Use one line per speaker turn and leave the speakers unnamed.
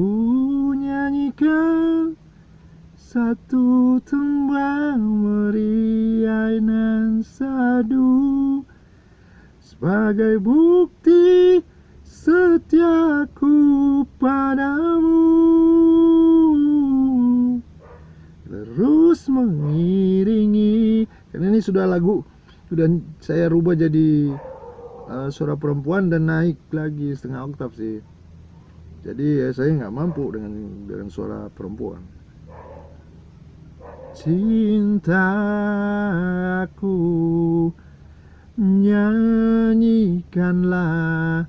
Ku nyanyikan satu tembang meriah nan sadu Sebagai bukti setiaku padamu. Terus mengiringi Karena ini sudah lagu Sudah saya rubah jadi uh, suara perempuan dan naik lagi setengah oktav sih jadi ya saya nggak mampu dengan dengan suara perempuan. Cintaku nyanyikanlah